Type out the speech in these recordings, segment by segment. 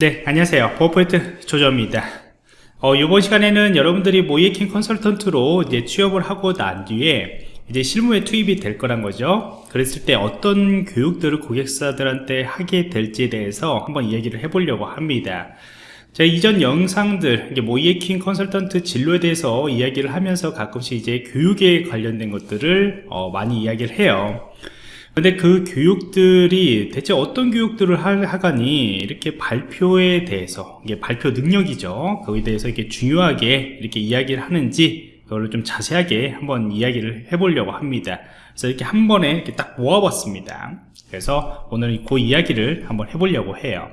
네, 안녕하세요. 버퍼포인트 조조입니다. 어, 이번 시간에는 여러분들이 모이킹 컨설턴트로 이제 취업을 하고 난 뒤에 이제 실무에 투입이 될 거란 거죠. 그랬을 때 어떤 교육들을 고객사들한테 하게 될지에 대해서 한번 이야기를 해보려고 합니다. 제가 이전 영상들, 모이에킹 컨설턴트 진로에 대해서 이야기를 하면서 가끔씩 이제 교육에 관련된 것들을 어, 많이 이야기를 해요. 근데 그 교육들이 대체 어떤 교육들을 하, 하가니 이렇게 발표에 대해서 이게 발표 능력이죠. 거기에 대해서 이렇게 중요하게 이렇게 이야기를 하는지 그걸 좀 자세하게 한번 이야기를 해보려고 합니다. 그래서 이렇게 한 번에 이렇게 딱 모아봤습니다. 그래서 오늘 그 이야기를 한번 해보려고 해요.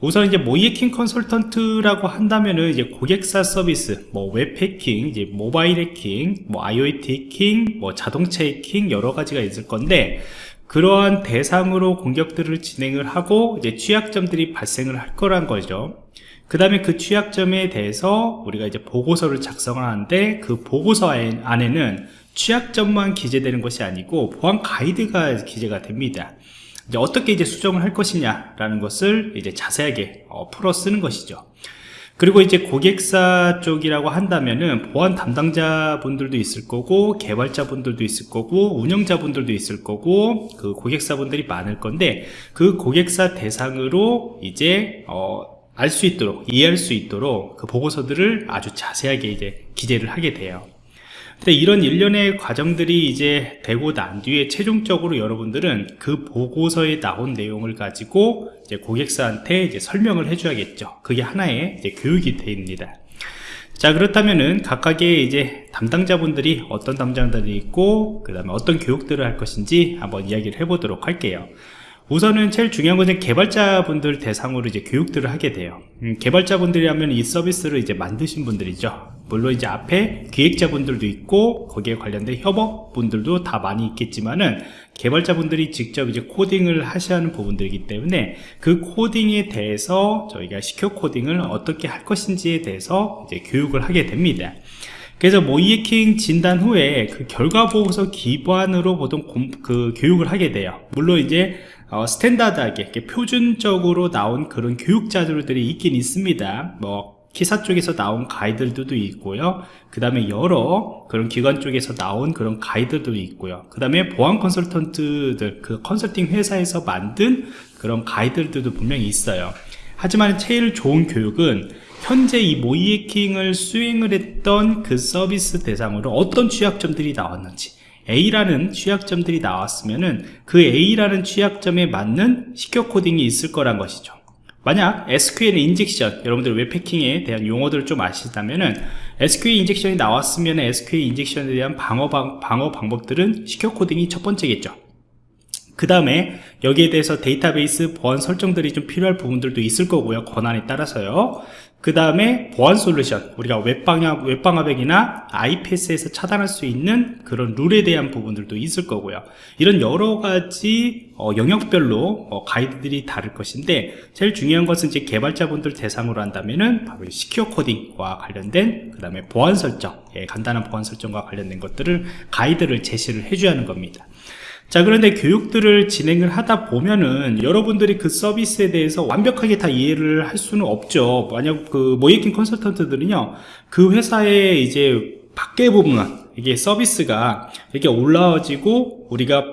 우선 이제 모의해킹 컨설턴트라고 한다면은 이제 고객사 서비스, 뭐 웹 해킹, 이제 모바일 해킹, 뭐 IoT 해킹, 뭐 자동차 해킹 여러 가지가 있을 건데 그러한 대상으로 공격들을 진행을 하고 이제 취약점들이 발생을 할 거란 거죠. 그 다음에 그 취약점에 대해서 우리가 이제 보고서를 작성을 하는데 그 보고서 안에는 취약점만 기재되는 것이 아니고 보안 가이드가 기재가 됩니다. 이제 어떻게 이제 수정을 할 것이냐 라는 것을 이제 자세하게 어, 풀어 쓰는 것이죠 그리고 이제 고객사 쪽이라고 한다면은 보안 담당자 분들도 있을 거고 개발자 분들도 있을 거고 운영자 분들도 있을 거고 그 고객사 분들이 많을 건데 그 고객사 대상으로 이제 어, 알 수 있도록 이해할 수 있도록 그 보고서들을 아주 자세하게 이제 기재를 하게 돼요 근데 이런 일련의 과정들이 이제 되고 난 뒤에 최종적으로 여러분들은 그 보고서에 나온 내용을 가지고 이제 고객사한테 이제 설명을 해줘야겠죠. 그게 하나의 이제 교육이 됩니다. 자 그렇다면은 각각의 이제 담당자분들이 어떤 담당자들이 있고 그 다음에 어떤 교육들을 할 것인지 한번 이야기를 해보도록 할게요 우선은 제일 중요한 것은 개발자분들 대상으로 이제 교육들을 하게 돼요. 음, 개발자분들이라면 이 서비스를 이제 만드신 분들이죠. 물론 이제 앞에 기획자분들도 있고 거기에 관련된 협업분들도 다 많이 있겠지만은 개발자분들이 직접 이제 코딩을 하셔야 하는 부분들이기 때문에 그 코딩에 대해서 저희가 시큐어 코딩을 어떻게 할 것인지에 대해서 이제 교육을 하게 됩니다. 그래서 모이에킹 진단 후에 그 결과 보고서 기반으로 보통 공, 그 교육을 하게 돼요. 물론 이제 어, 스탠다드하게 표준적으로 나온 그런 교육 자료들이 있긴 있습니다. 뭐 기사 쪽에서 나온 가이드들도 있고요. 그 다음에 여러 그런 기관 쪽에서 나온 그런 가이드도 있고요. 그 다음에 보안 컨설턴트들 그 컨설팅 회사에서 만든 그런 가이드들도 분명히 있어요. 하지만 제일 좋은 교육은 현재 이 모이해킹을 수행을 했던 그 서비스 대상으로 어떤 취약점들이 나왔는지 A라는 취약점들이 나왔으면 은 그 A라는 취약점에 맞는 secure coding이 있을 거란 것이죠. 만약 SQL injection 여러분들 웹해킹에 대한 용어들을 좀 아시다면은 SQL 인젝션이 나왔으면 SQL 인젝션에 대한 방어, 방, 방어 방법들은 secure coding이 첫 번째겠죠. 그 다음에 여기에 대해서 데이터베이스 보안 설정들이 좀 필요할 부분들도 있을 거고요. 권한에 따라서요 그 다음에 보안 솔루션 우리가 웹방화, 웹방화벽이나 IPS에서 차단할 수 있는 그런 룰에 대한 부분들도 있을 거고요. 이런 여러 가지 어, 영역별로 어, 가이드들이 다를 것인데 제일 중요한 것은 이제 개발자분들 대상으로 한다면은 바로 시큐어 코딩과 관련된 그 다음에 보안 설정 예, 간단한 보안 설정과 관련된 것들을 가이드를 제시를 해줘야 하는 겁니다 자 그런데 교육들을 진행을 하다 보면은 여러분들이 그 서비스에 대해서 완벽하게 다 이해를 할 수는 없죠. 만약 그 모이킹 컨설턴트들은요 그 회사에 이제 밖에 보면 이게 서비스가 이렇게 올라와지고 우리가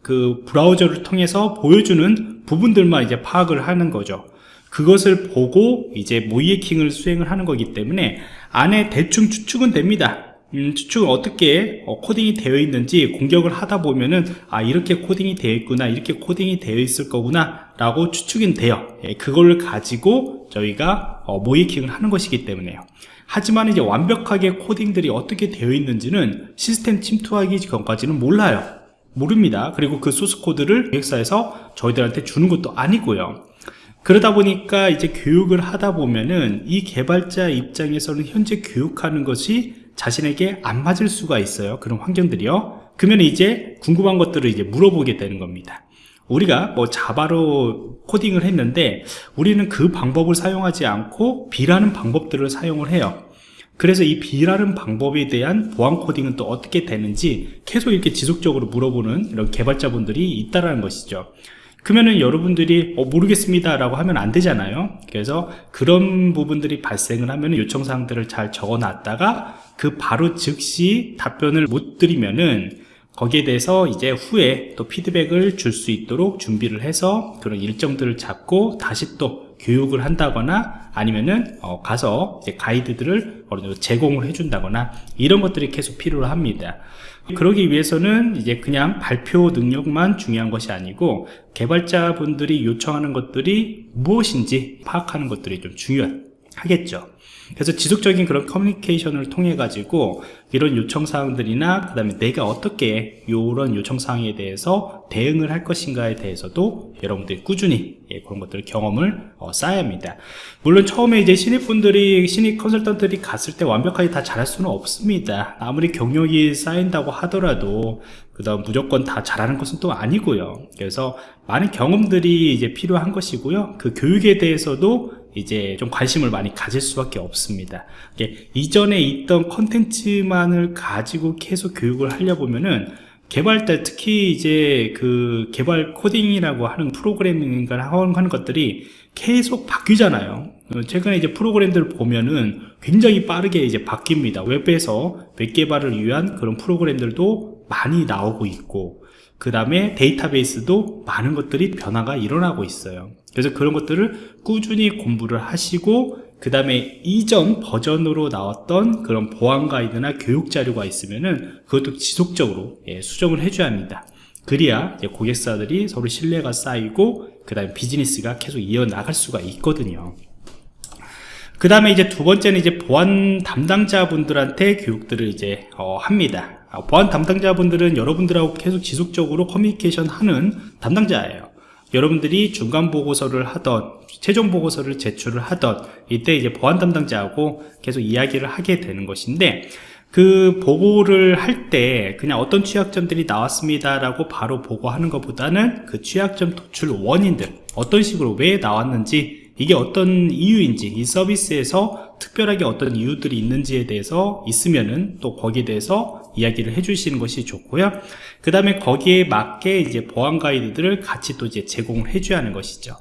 그 브라우저를 통해서 보여주는 부분들만 이제 파악을 하는 거죠. 그것을 보고 이제 모이에킹을 수행을 하는 거기 때문에 안에 대충 추측은 됩니다. 음, 추측은 어떻게 어, 코딩이 되어 있는지 공격을 하다 보면은 아 이렇게 코딩이 되어 있구나 이렇게 코딩이 되어 있을 거구나 라고 추측은 돼요. 예, 그걸 가지고 저희가 어, 모이킹을 하는 것이기 때문에요. 하지만 이제 완벽하게 코딩들이 어떻게 되어 있는지는 시스템 침투하기 전까지는 몰라요. 모릅니다. 그리고 그 소스 코드를 기획사에서 저희들한테 주는 것도 아니고요. 그러다 보니까 이제 교육을 하다 보면은 이 개발자 입장에서는 현재 교육하는 것이 자신에게 안 맞을 수가 있어요. 그런 환경들이요. 그러면 이제 궁금한 것들을 이제 물어보게 되는 겁니다. 우리가 뭐 자바로 코딩을 했는데 우리는 그 방법을 사용하지 않고 B라는 방법들을 사용을 해요. 그래서 이 B라는 방법에 대한 보안 코딩은 또 어떻게 되는지 계속 이렇게 지속적으로 물어보는 이런 개발자분들이 있다라는 것이죠 그러면은 여러분들이 어, 모르겠습니다 라고 하면 안 되잖아요. 그래서 그런 부분들이 발생을 하면 요청사항들을 잘 적어 놨다가 그 바로 즉시 답변을 못 드리면은 거기에 대해서 이제 후에 또 피드백을 줄 수 있도록 준비를 해서 그런 일정들을 잡고 다시 또 교육을 한다거나 아니면은 어, 가서 가이드들을 어느 정도 제공을 해준다거나 이런 것들이 계속 필요로 합니다. 그러기 위해서는 이제 그냥 발표 능력만 중요한 것이 아니고 개발자분들이 요청하는 것들이 무엇인지 파악하는 것들이 좀 중요하겠죠. 그래서 지속적인 그런 커뮤니케이션을 통해 가지고 이런 요청사항들이나 그 다음에 내가 어떻게 이런 요청사항에 대해서 대응을 할 것인가에 대해서도 여러분들이 꾸준히 예, 그런 것들 경험을 어, 쌓아야 합니다. 물론 처음에 이제 신입분들이 신입 컨설턴트들이 갔을 때 완벽하게 다 잘할 수는 없습니다. 아무리 경력이 쌓인다고 하더라도 그 다음 무조건 다 잘하는 것은 또 아니고요. 그래서 많은 경험들이 이제 필요한 것이고요. 그 교육에 대해서도 이제 좀 관심을 많이 가질 수밖에 없습니다. 이전에 있던 컨텐츠만을 가지고 계속 교육을 하려 보면은 개발자 특히 이제 그 개발 코딩이라고 하는 프로그래밍인가 하는 것들이 계속 바뀌잖아요. 최근에 이제 프로그램들을 보면은 굉장히 빠르게 이제 바뀝니다. 웹에서 웹 개발을 위한 그런 프로그램들도 많이 나오고 있고 그 다음에 데이터베이스도 많은 것들이 변화가 일어나고 있어요. 그래서 그런 것들을 꾸준히 공부를 하시고 그 다음에 이전 버전으로 나왔던 그런 보안 가이드나 교육 자료가 있으면은 그것도 지속적으로 예, 수정을 해줘야 합니다. 그래야 고객사들이 서로 신뢰가 쌓이고 그 다음에 비즈니스가 계속 이어나갈 수가 있거든요. 그 다음에 이제 두 번째는 이제 보안 담당자분들한테 교육들을 이제 어, 합니다. 아, 보안 담당자분들은 여러분들하고 계속 지속적으로 커뮤니케이션 하는 담당자예요. 여러분들이 중간 보고서를 하던 최종 보고서를 제출을 하던 이때 이제 보안 담당자하고 계속 이야기를 하게 되는 것인데 그 보고를 할 때 그냥 어떤 취약점들이 나왔습니다 라고 바로 보고하는 것보다는 그 취약점 도출 원인들 어떤 식으로 왜 나왔는지 이게 어떤 이유인지 이 서비스에서 특별하게 어떤 이유들이 있는지에 대해서 있으면은 또 거기에 대해서 이야기를 해주시는 것이 좋고요 그 다음에 거기에 맞게 이제 보안 가이드들을 같이 또 이제 제공을 해줘야 하는 것이죠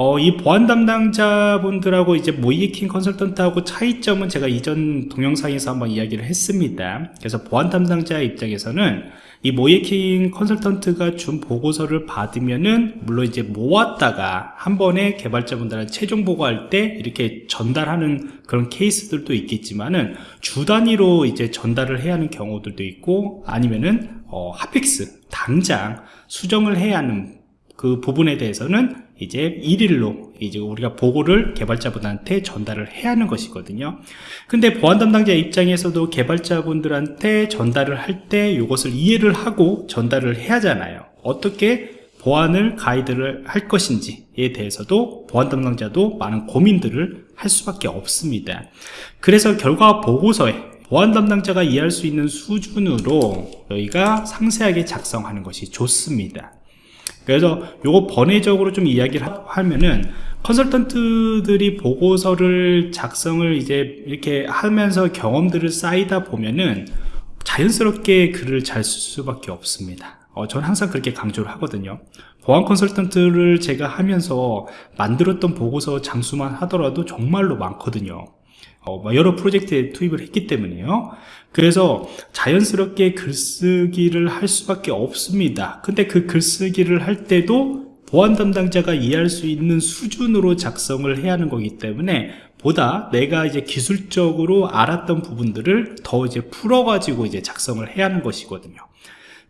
어, 이 보안 담당자분들하고 이제 모이킹 컨설턴트하고 차이점은 제가 이전 동영상에서 한번 이야기를 했습니다. 그래서 보안 담당자 입장에서는 이 모이킹 컨설턴트가 준 보고서를 받으면은 물론 이제 모았다가 한 번에 개발자분들한테 최종 보고할 때 이렇게 전달하는 그런 케이스들도 있겠지만은 주 단위로 이제 전달을 해야 하는 경우들도 있고 아니면은 어, 핫픽스 당장 수정을 해야 하는 그 부분에 대해서는 이제 일일로 이제 우리가 보고를 개발자분한테 전달을 해야 하는 것이거든요. 근데 보안 담당자 입장에서도 개발자분들한테 전달을 할 때 이것을 이해를 하고 전달을 해야 하잖아요. 어떻게 보안을 가이드를 할 것인지에 대해서도 보안 담당자도 많은 고민들을 할 수밖에 없습니다. 그래서 결과 보고서에 보안 담당자가 이해할 수 있는 수준으로 저희가 상세하게 작성하는 것이 좋습니다 그래서 요거 번외적으로 좀 이야기를 하면은 컨설턴트들이 보고서를 작성을 이제 이렇게 하면서 경험들을 쌓이다 보면은 자연스럽게 글을 잘 쓸 수밖에 없습니다. 어, 저는 항상 그렇게 강조를 하거든요. 보안 컨설턴트를 제가 하면서 만들었던 보고서 장수만 하더라도 정말로 많거든요 여러 프로젝트에 투입을 했기 때문에요. 그래서 자연스럽게 글쓰기를 할 수밖에 없습니다. 근데 그 글쓰기를 할 때도 보안 담당자가 이해할 수 있는 수준으로 작성을 해야 하는 거기 때문에 보다 내가 이제 기술적으로 알았던 부분들을 더 이제 풀어가지고 이제 작성을 해야 하는 것이거든요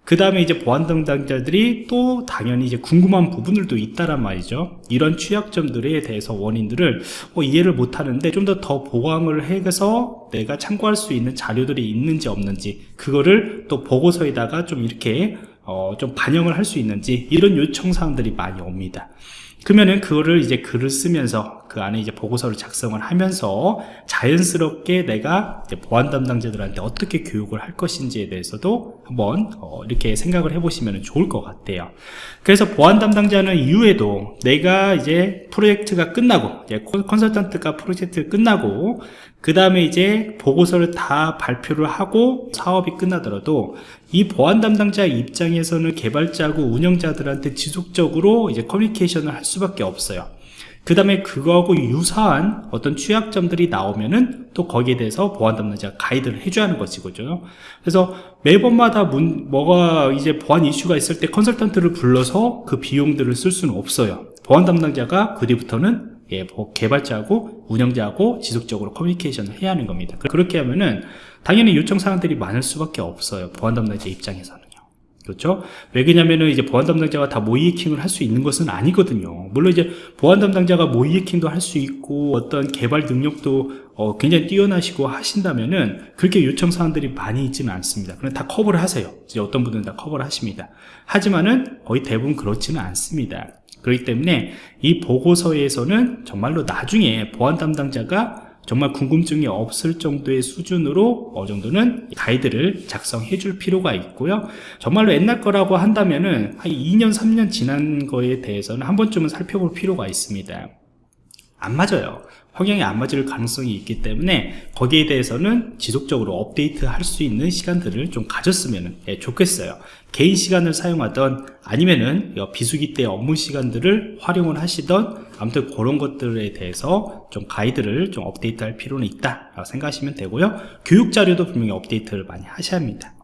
그 다음에 이제 보안 담당자들이 또 당연히 이제 궁금한 부분들도 있다란 말이죠. 이런 취약점들에 대해서 원인들을 어, 이해를 못하는데 좀 더 더 보강을 해서 내가 참고할 수 있는 자료들이 있는지 없는지 그거를 또 보고서에다가 좀 이렇게 어, 좀 반영을 할 수 있는지 이런 요청사항들이 많이 옵니다 그러면은 그거를 이제 글을 쓰면서 그 안에 이제 보고서를 작성을 하면서 자연스럽게 내가 보안 담당자들한테 어떻게 교육을 할 것인지에 대해서도 한번 어, 이렇게 생각을 해보시면 좋을 것 같아요. 그래서 보안 담당자는 이후에도 내가 이제 프로젝트가 끝나고 이제 컨- 컨설턴트가 프로젝트 끝나고 그 다음에 이제 보고서를 다 발표를 하고 사업이 끝나더라도 이 보안 담당자 입장에서는 개발자하고 운영자들한테 지속적으로 이제 커뮤니케이션을 할 수밖에 없어요. 그 다음에 그거하고 유사한 어떤 취약점들이 나오면은 또 거기에 대해서 보안 담당자가 가이드를 해줘야 하는 것이거든요. 그래서 매번마다 문, 뭐가 이제 보안 이슈가 있을 때 컨설턴트를 불러서 그 비용들을 쓸 수는 없어요. 보안 담당자가 그 뒤부터는 예, 뭐 개발자하고 운영자하고 지속적으로 커뮤니케이션을 해야 하는 겁니다. 그- 그렇게 하면은 당연히 요청 사항들이 많을 수밖에 없어요. 보안 담당자 입장에서는요. 그렇죠? 왜 그러냐면은 이제 보안 담당자가 다 모의 해킹을 할 수 있는 것은 아니거든요. 물론 이제 보안 담당자가 모의 해킹도 할 수 있고 어떤 개발 능력도 어, 굉장히 뛰어나시고 하신다면은 그렇게 요청 사항들이 많이 있지는 않습니다. 그럼 다 커버를 하세요. 이제 어떤 분들은 다 커버를 하십니다. 하지만은 거의 대부분 그렇지는 않습니다. 그렇기 때문에 이 보고서에서는 정말로 나중에 보안 담당자가 정말 궁금증이 없을 정도의 수준으로 어느 정도는 가이드를 작성해 줄 필요가 있고요. 정말로 옛날 거라고 한다면은 한 2년, 3년 지난 거에 대해서는 한 번쯤은 살펴볼 필요가 있습니다. 안 맞아요. 성향이 안 맞을 가능성이 있기 때문에 거기에 대해서는 지속적으로 업데이트 할 수 있는 시간들을 좀 가졌으면 예, 좋겠어요. 개인 시간을 사용하던 아니면은 여 비수기 때 업무 시간들을 활용을 하시던 아무튼 그런 것들에 대해서 좀 가이드를 좀 업데이트 할 필요는 있다 생각하시면 되고요. 교육 자료도 분명히 업데이트를 많이 하셔야 합니다.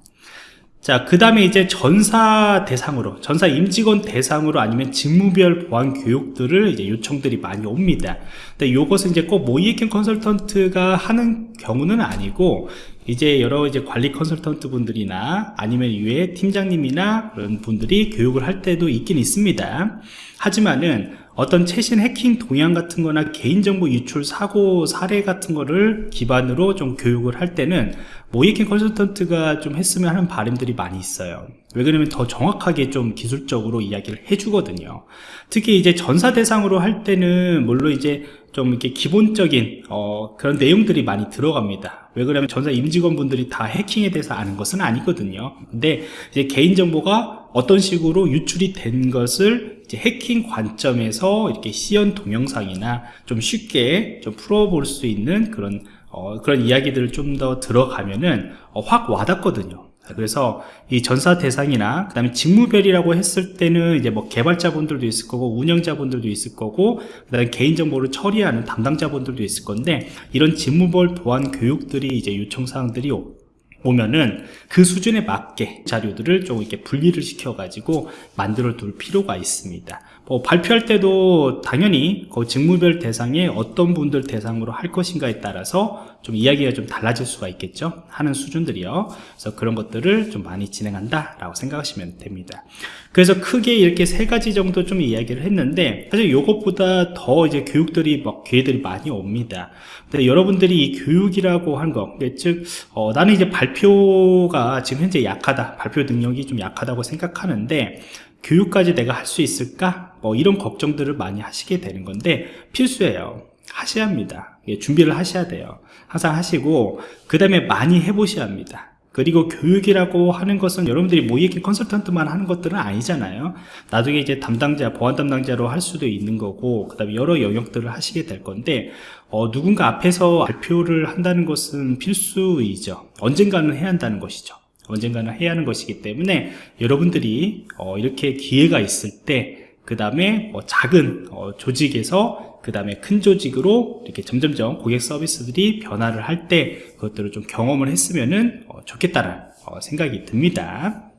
자, 그 다음에 이제 전사 대상으로, 전사 임직원 대상으로 아니면 직무별 보안 교육들을 이제 요청들이 많이 옵니다. 근데 요것은 이제 꼭 모이에킹 컨설턴트가 하는 경우는 아니고, 이제 여러 이제 관리 컨설턴트 분들이나 아니면 위에 팀장님이나 그런 분들이 교육을 할 때도 있긴 있습니다. 하지만은 어떤 최신 해킹 동향 같은 거나 개인정보 유출 사고 사례 같은 거를 기반으로 좀 교육을 할 때는 모이킹 컨설턴트가 좀 했으면 하는 바람들이 많이 있어요. 왜 그러냐면 더 정확하게 좀 기술적으로 이야기를 해주거든요. 특히 이제 전사 대상으로 할 때는 물론 이제 좀 이렇게 기본적인 어, 그런 내용들이 많이 들어갑니다. 왜 그러냐면 전사 임직원 분들이 다 해킹에 대해서 아는 것은 아니거든요. 근데 이제 개인정보가 어떤 식으로 유출이 된 것을 해킹 관점에서 이렇게 시연 동영상이나 좀 쉽게 좀 풀어볼 수 있는 그런 어, 그런 이야기들을 좀 더 들어가면은 어, 확 와닿거든요. 그래서 이 전사 대상이나 그다음에 직무별이라고 했을 때는 이제 뭐 개발자분들도 있을 거고 운영자분들도 있을 거고 그다음에 개인정보를 처리하는 담당자분들도 있을 건데 이런 직무별 보안 교육들이 이제 요청 사항들이 오- 오면은 그 수준에 맞게 자료들을 좀 이렇게 분리를 시켜 가지고 만들어 둘 필요가 있습니다. 뭐 발표할 때도 당연히 그 직무별 대상에 어떤 분들 대상으로 할 것인가에 따라서 좀 이야기가 좀 달라질 수가 있겠죠. 하는 수준들이요. 그래서 그런 것들을 좀 많이 진행한다 라고 생각하시면 됩니다. 그래서 크게 이렇게 세 가지 정도 좀 이야기를 했는데 사실 이것보다 더 이제 교육들이 막 기회들이 많이 옵니다. 근데 여러분들이 이 교육이라고 한 거, 즉 어, 나는 이제 발표 가 지금 현재 약하다, 발표 능력이 좀 약하다고 생각하는데 교육까지 내가 할 수 있을까? 뭐 이런 걱정들을 많이 하시게 되는 건데 필수예요. 하셔야 합니다. 예, 준비를 하셔야 돼요. 항상 하시고 그 다음에 많이 해보셔야 합니다. 그리고 교육이라고 하는 것은 여러분들이 모이에킹 컨설턴트만 하는 것들은 아니잖아요. 나중에 이제 담당자, 보안 담당자로 할 수도 있는 거고, 그 다음에 여러 영역들을 하시게 될 건데, 어, 누군가 앞에서 발표를 한다는 것은 필수이죠. 언젠가는 해야 한다는 것이죠. 언젠가는 해야 하는 것이기 때문에 여러분들이 어, 이렇게 기회가 있을 때 그 다음에 뭐 작은 어, 조직에서 그 다음에 큰 조직으로 이렇게 점점점 고객 서비스들이 변화를 할 때 그것들을 좀 경험을 했으면은 어, 좋겠다는 어, 생각이 듭니다.